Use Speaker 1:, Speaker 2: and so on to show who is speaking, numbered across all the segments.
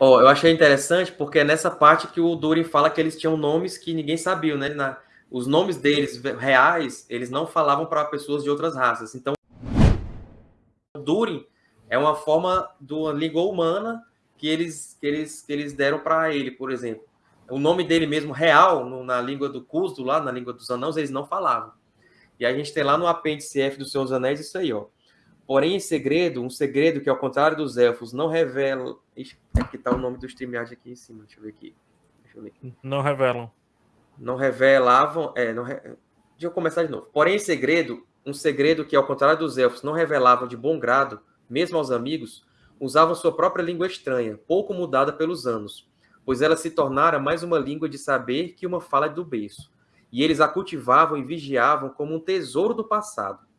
Speaker 1: Ó, eu achei interessante porque é nessa parte que o Durin fala que eles tinham nomes que ninguém sabia, né? Na, os nomes deles reais, eles não falavam para pessoas de outras raças. Então, Durin é uma forma da língua humana que eles, que eles, que eles deram para ele, por exemplo. O nome dele mesmo, real, no, na língua do Cusdo, lá na língua dos anãos, eles não falavam. E a gente tem lá no apêndice F do Senhor dos Anéis isso aí, ó. Porém, em segredo, um segredo que, ao contrário dos elfos, não revela. Ixi, aqui tá o nome do StreamYard aqui em cima. Deixa eu ver aqui. Deixa eu ver.
Speaker 2: Não revelam.
Speaker 1: Não revelavam. É, não re... Deixa eu começar de novo. Porém, em segredo, um segredo que, ao contrário dos elfos, não revelavam de bom grado, mesmo aos amigos, usavam sua própria língua estranha, pouco mudada pelos anos, pois ela se tornara mais uma língua de saber que uma fala do berço. E eles a cultivavam e vigiavam como um tesouro do passado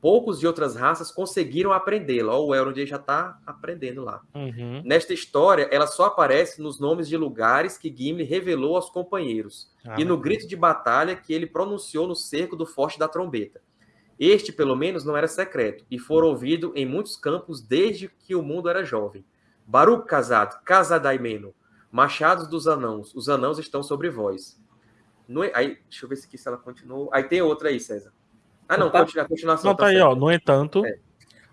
Speaker 1: poucos de outras raças conseguiram aprendê-la. O Elrond já está aprendendo lá.
Speaker 2: Uhum.
Speaker 1: Nesta história, ela só aparece nos nomes de lugares que Gimli revelou aos companheiros ah, e no grito de batalha que ele pronunciou no cerco do Forte da Trombeta. Este, pelo menos, não era secreto e foi ouvido em muitos campos desde que o mundo era jovem. Baruch casado, Casadaimeno, machados dos anãos, os anãos estão sobre vós. No... Aí, deixa eu ver se, aqui, se ela continuou. Aí tem outra aí, César. Ah, não, tá, continua, continuação.
Speaker 2: Não, tá, tá aí, ó. No entanto. É.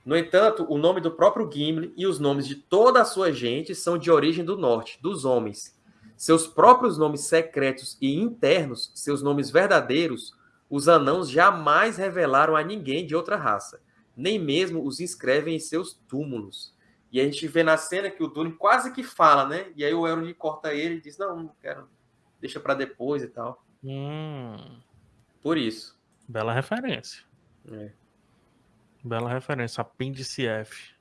Speaker 1: No entanto, o nome do próprio Gimli e os nomes de toda a sua gente são de origem do norte, dos homens. Seus próprios nomes secretos e internos, seus nomes verdadeiros, os anãos jamais revelaram a ninguém de outra raça, nem mesmo os inscrevem em seus túmulos. E a gente vê na cena que o Durin quase que fala, né? E aí o Elrond corta ele e diz: Não, não quero, deixa para depois e tal.
Speaker 2: Hum.
Speaker 1: Por isso.
Speaker 2: Bela referência.
Speaker 1: É.
Speaker 2: Bela referência. Apêndice F.